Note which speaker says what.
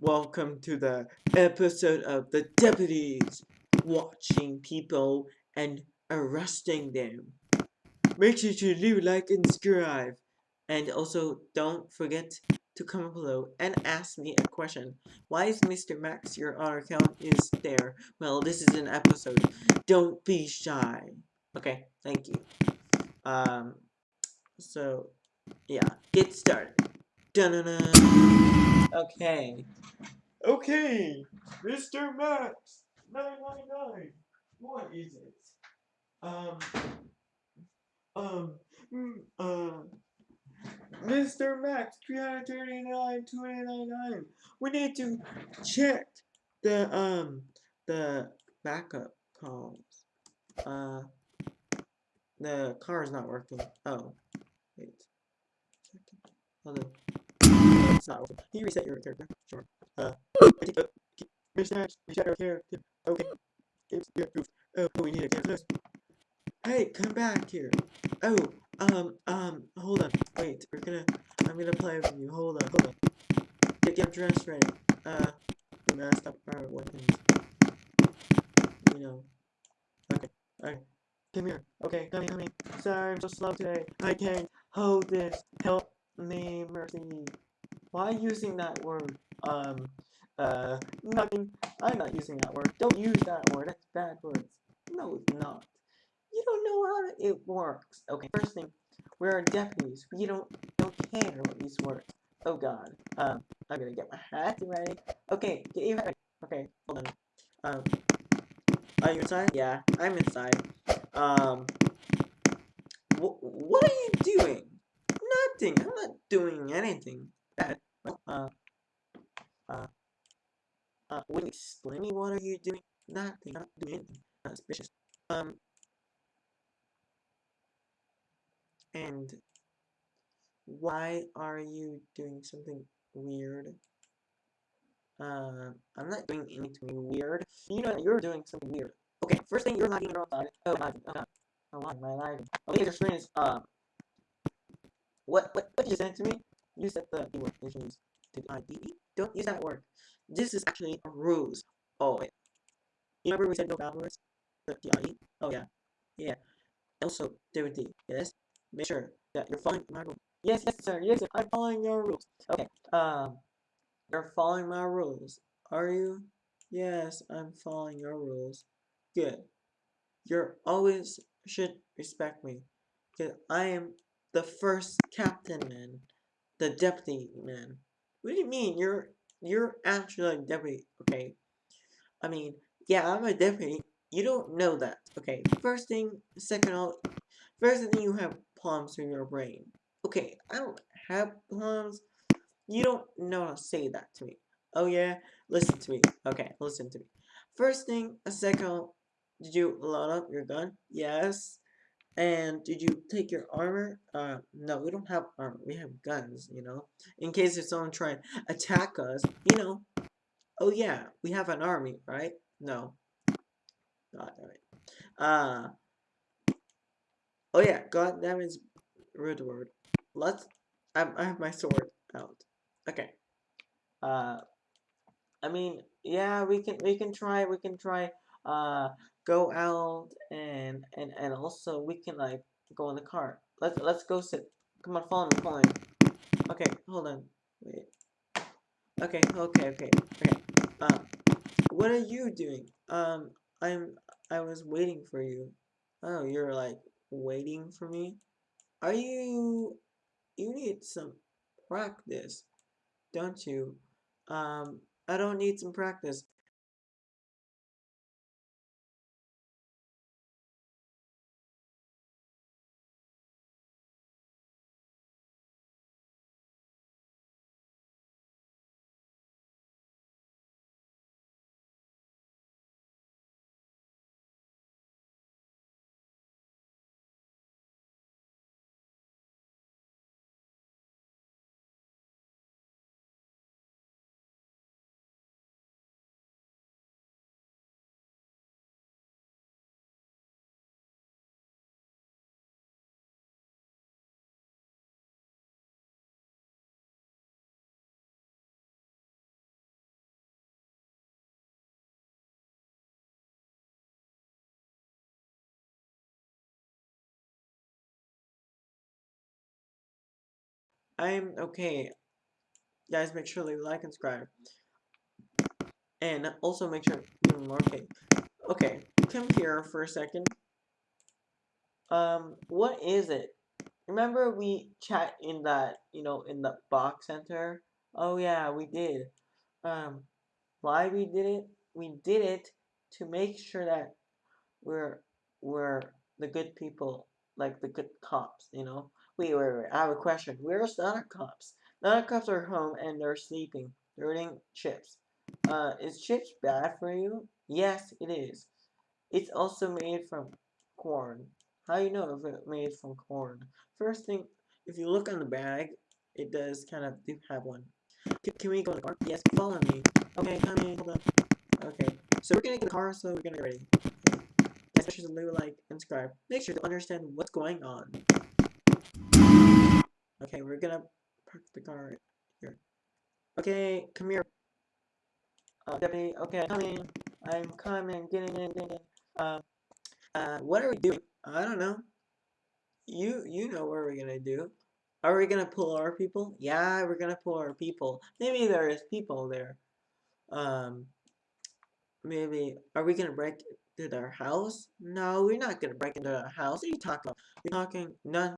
Speaker 1: Welcome to the episode of the deputies watching people and arresting them. Make sure to leave like and subscribe. And also don't forget to comment below and ask me a question. Why is Mr. Max your other account is there? Well, this is an episode. Don't be shy. Okay, thank you. Um, so, yeah, get started. Dun -dun -dun. Okay. Okay, Mr. Max 999. What is it? Um, um, mm, uh, Mr. Max 339 2899. We need to check the um the backup calls. Uh, the car is not working. Oh, wait. Hold on. It's not. Can you reset your character? Sure. Uh, I think, uh. Max, reset our character. Okay. It's your proof. Oh, we need a cancel Hey, come back here. Oh, um, um, hold on. Wait, we're gonna, I'm gonna play with you. Hold on, hold on. Get, your dressed ready. Uh, we messed up our weapons. You know. Okay, okay. Come here. Okay, come here, come here. Sorry, I'm so slow today. I can't hold this. Help me, Mercy. Why using that word? Um, uh, nothing. I'm not using that word. Don't use that word. That's bad words. No, it's not. You don't know how it works. Okay, first thing, we're deputies. We don't don't care what these words. Oh God. Um, I'm gonna get my hat ready. Okay, get your hat ready. Okay, hold on. Um, are you inside? Yeah, I'm inside. Um, wh what are you doing? Nothing. I'm not doing anything bad. Uh, uh, uh, you explain me what are you doing? Nothing. I'm not doing anything. Not suspicious. Um, and why are you doing something weird? Uh, I'm not doing anything weird. You know you're doing something weird. Okay, first thing you're lagging around. Oh. Okay. Oh, why am I lagging? Okay, your screen is um. What what what you send to me? You said the keyword issues to the ID. Don't use that word. This is actually a rules. Oh wait. You remember we said no bad words? The TIE? Oh yeah. Yeah. Also, DVD. Yes. Make sure that you're following my rules. Yes, yes, sir. Yes, sir. I'm following your rules. Okay. Um, you're following my rules. Are you? Yes, I'm following your rules. Good. You're always should respect me. Because I am the first captain man. The deputy man. What do you mean? You're you're actually a deputy, okay? I mean, yeah, I'm a deputy. You don't know that, okay? First thing, second all, first thing you have plums in your brain. Okay, I don't have plums. You don't know how to say that to me. Oh yeah? Listen to me. Okay, listen to me. First thing, a second, did you load up your gun? Yes. And did you take your armor? Uh, no, we don't have armor. We have guns, you know? In case if someone try and attack us, you know. Oh yeah, we have an army, right? No. God damn it. Uh, oh yeah, God damn it's rude word. Let's, I, I have my sword out. Okay. Uh, I mean, yeah, we can, we can try, we can try, uh, go out and and and also we can like go in the car. Let's let's go sit. Come on, follow me, follow me. Okay, hold on. Wait. Okay, okay, okay, okay. Um, what are you doing? Um, I'm I was waiting for you. Oh, you're like waiting for me. Are you? You need some practice, don't you? Um, I don't need some practice. I'm okay. Guys, make sure to leave a like and subscribe. And also make sure to more okay. Okay, come here for a second. Um, what is it? Remember we chat in that, you know, in the box center? Oh yeah, we did. Um, why we did it? We did it to make sure that we're we're the good people, like the good cops, you know? Wait, wait, wait, I have a question. Where's the other cops? The other cops are home and they're sleeping. They're eating chips. Uh, is chips bad for you? Yes, it is. It's also made from corn. How do you know if it's made from corn? First thing, if you look on the bag, it does kind of do have one. Can, can we go in the car? Yes, follow me. Okay, come in, hold up. Okay, so we're gonna get the car, so we're gonna get ready. Sure to like and subscribe. Make sure to understand what's going on. Okay, we're gonna park the car here. Okay, come here. Uh, deputy, okay, coming. I'm coming, getting in, getting in. Uh, uh, what are we doing? I don't know. You, you know what we're gonna do. Are we gonna pull our people? Yeah, we're gonna pull our people. Maybe there is people there. Um, maybe, are we gonna break into their house? No, we're not gonna break into their house. What are you talking about? You're talking, none.